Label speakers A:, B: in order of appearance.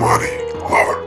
A: money. lover.